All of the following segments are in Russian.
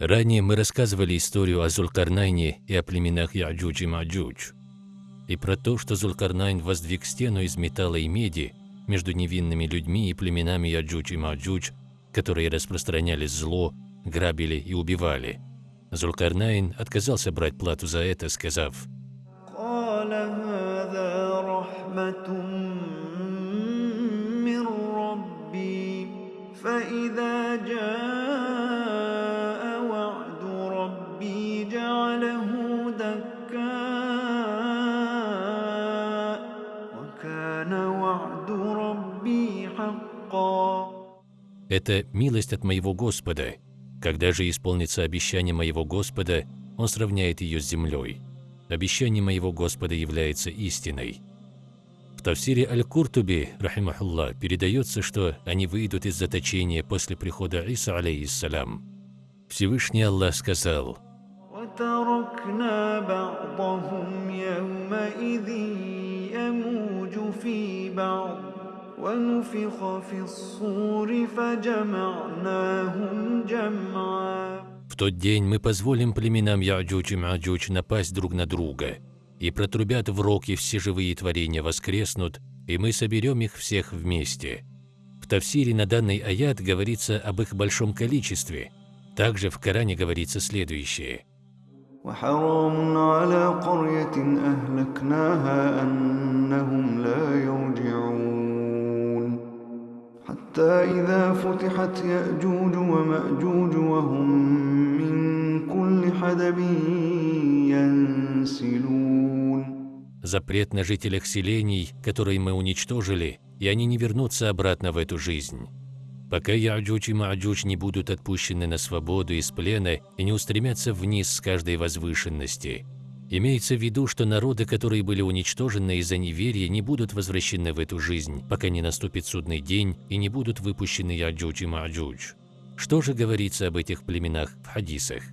Ранее мы рассказывали историю о Зулкарнайне и о племенах Яджудж и Маджудж, и про то, что Зулкарнайн воздвиг стену из металла и меди между невинными людьми и племенами Яджудж и Маджудж, которые распространяли зло, грабили и убивали. Зулкарнайн отказался брать плату за это, сказав قال هذا رحمة من ربي فإذا جاء «Это милость от моего Господа. Когда же исполнится обещание моего Господа, Он сравняет ее с землей. Обещание моего Господа является истиной». В Тавсире Аль-Куртуби, рахимахуллах, передается, что они выйдут из заточения после прихода Иса, алейхиссалям. Всевышний Аллах сказал, وتركنا بعضهم يومئذ يموج في بعض «В тот день мы позволим племенам Яджуч и Маджуч напасть друг на друга, и протрубят в рог, и все живые творения воскреснут, и мы соберем их всех вместе». В Тавсире на данный аят говорится об их большом количестве. Также в Коране говорится следующее – وحرام على قرية أهلكناها أنهم لا يرجعون حتى إذا فتحت يأجوج ومأجوج وهم من كل حدب ينسلون Запрет на жителях селений, которые мы уничтожили, и они не вернутся обратно в эту жизнь. Пока Яджуч и Маджуч не будут отпущены на свободу из плена и не устремятся вниз с каждой возвышенности, Имеется в виду, что народы, которые были уничтожены из-за неверия, не будут возвращены в эту жизнь, пока не наступит судный день и не будут выпущены Яджудж и Маджудж. Что же говорится об этих племенах в хадисах?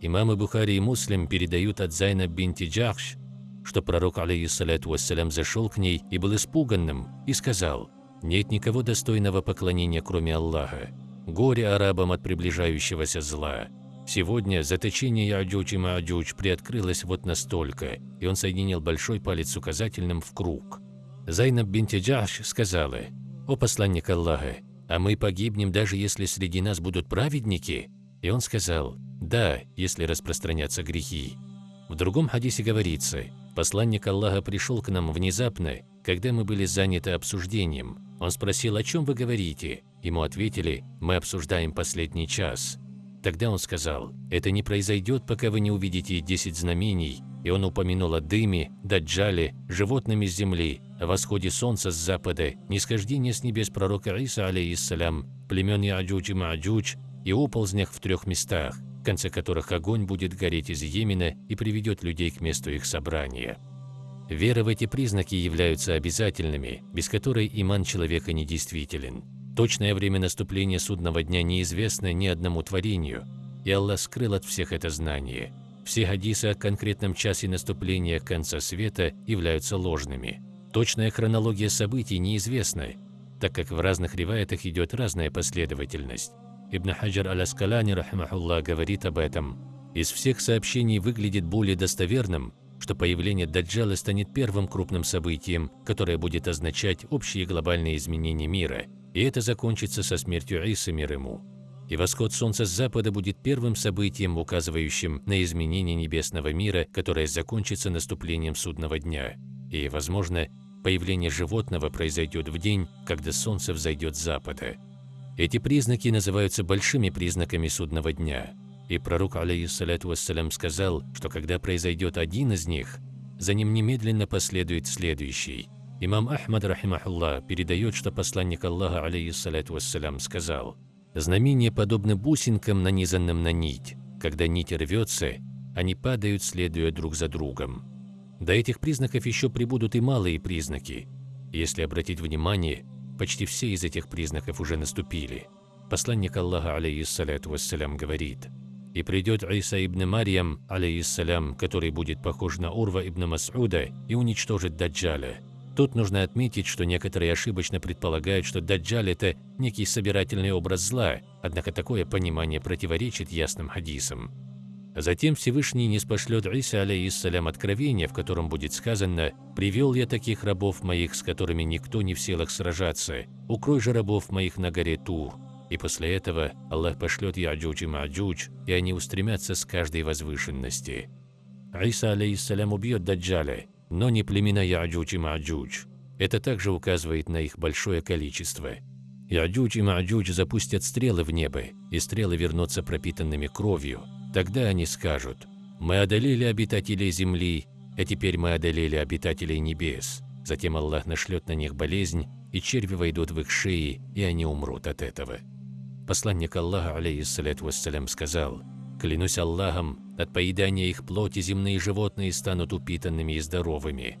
Имамы Бухари и Муслим передают от Зайнаб бинти Джахш, что пророк, عليه الصلاة والسلام, зашел к ней и был испуганным, и сказал, «Нет никого достойного поклонения, кроме Аллаха. Горе арабам от приближающегося зла». Сегодня заточение Яджудж и Маджудж приоткрылось вот настолько, и он соединил большой палец с указательным в круг. Зайнаб бинти Джахш сказала, «О посланник Аллаха, а мы погибнем, даже если среди нас будут праведники?» И он сказал, «Да, если распространятся грехи». В другом хадисе говорится, посланник Аллаха пришел к нам внезапно, когда мы были заняты обсуждением. Он спросил, о чем вы говорите? Ему ответили, мы обсуждаем последний час. Тогда он сказал, это не произойдет, пока вы не увидите десять знамений, и он упомянул о дыме, даджале, животными с земли, о восходе солнца с запада, нисхождении с небес пророка Иса, алейхиссалям, племен Яджуч и Маджуч, и оползнях в трех местах, в конце которых огонь будет гореть из Йемена и приведет людей к месту их собрания. Вера в эти признаки являются обязательными, без которой иман человека недействителен. Точное время наступления судного дня неизвестно ни одному творению, и Аллах скрыл от всех это знание. Все хадисы о конкретном часе наступления конца света являются ложными. Точная хронология событий неизвестна, так как в разных риваятах идет разная последовательность. Ибн Хаджар аль-Аскалани, говорит об этом. Из всех сообщений выглядит более достоверным, что появление Даджала станет первым крупным событием, которое будет означать общие глобальные изменения мира, и это закончится со смертью Исы мир ему. И восход солнца с запада будет первым событием, указывающим на изменение небесного мира, которое закончится наступлением судного дня. И, возможно, появление животного произойдет в день, когда солнце взойдет с запада. Эти признаки называются большими признаками судного дня. И пророк, алейхиссалату вассалям, сказал, что когда произойдет один из них, за ним немедленно последует следующий. Имам Ахмад, рахимахуллах, передает, что посланник Аллаха, алейхиссалату вассалям, сказал, «Знамения подобны бусинкам, нанизанным на нить. Когда нить рвется, они падают, следуя друг за другом». До этих признаков еще прибудут и малые признаки. Если обратить внимание, почти все из этих признаков уже наступили. Посланник Аллаха, алейхиссалату вассалям, говорит, «И придет Иса ибн Марьям, алейхиссалям, который будет похож на Урва ибн Мас'уда и уничтожит Даджаля. Тут нужно отметить, что некоторые ошибочно предполагают, что Даджаль – это некий собирательный образ зла, однако такое понимание противоречит ясным хадисам. Затем Всевышний ниспошлет Иса, عليه السلام, откровение, в котором будет сказано «Произвел я таких рабов моих, с которыми никто не в силах сражаться, укрой же рабов моих на горе Тур». И после этого Аллах пошлет Яджудж и Маджудж, и они устремятся с каждой возвышенности. Иса, عليه السلام, убьет Даджаля, но не племена Яджудж и Маджудж. Это также указывает на их большое количество. Яджудж и Маджудж запустят стрелы в небо, и стрелы вернутся пропитанными кровью, Тогда они скажут, «Мы одолели обитателей земли, а теперь мы одолели обитателей небес». Затем Аллах нашлет на них болезнь, и черви войдут в их шеи, и они умрут от этого. Посланник Аллаха, алейхиссаляту вассалям, сказал, «Клянусь Аллахом, от поедания их плоти земные животные станут упитанными и здоровыми».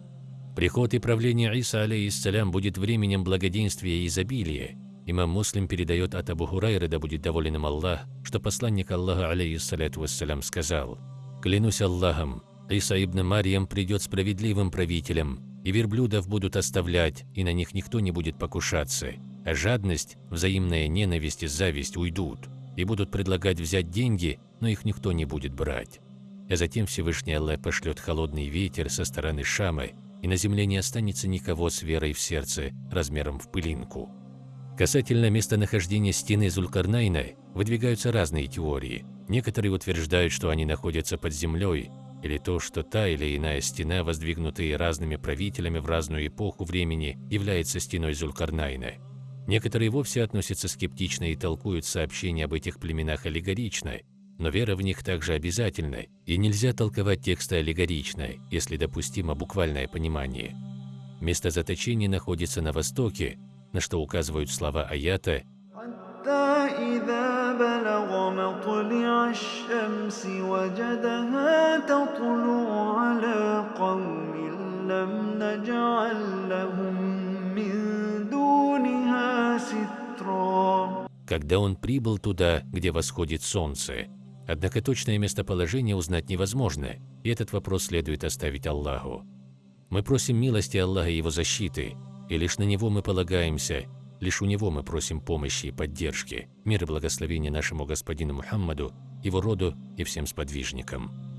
Приход и правление Иса, алейхиссалям, будет временем благоденствия и изобилия, Имам Муслим передает от Абу Хурайры, да будет доволен им Аллах, что посланник Аллаха, алейхиссаляту вассалям, сказал, «Клянусь Аллахом, Иса ибн Марьям придет справедливым правителем, и верблюдов будут оставлять, и на них никто не будет покушаться, а жадность, взаимная ненависть и зависть уйдут, и будут предлагать взять деньги, но их никто не будет брать. А затем Всевышний Аллах пошлет холодный ветер со стороны Шамы, и на земле не останется никого с верой в сердце размером в пылинку. Касательно местонахождения стены Зулькарнайна выдвигаются разные теории. Некоторые утверждают, что они находятся под землей, или то, что та или иная стена, воздвигнутая разными правителями в разную эпоху времени, является стеной Зулькарнайна. Некоторые вовсе относятся скептично и толкуют сообщения об этих племенах аллегорично, но вера в них также обязательна, и нельзя толковать тексты аллегорично, если допустимо буквальное понимание. Место заточения находится на востоке, на что указывают слова аята когда он прибыл туда, где восходит солнце. Однако точное местоположение узнать невозможно, и этот вопрос следует оставить Аллаху. Мы просим милости Аллаха и Его защиты, и лишь на Него мы полагаемся, лишь у Него мы просим помощи и поддержки. Мир и благословение нашему Господину Мухаммаду, Его роду и всем сподвижникам.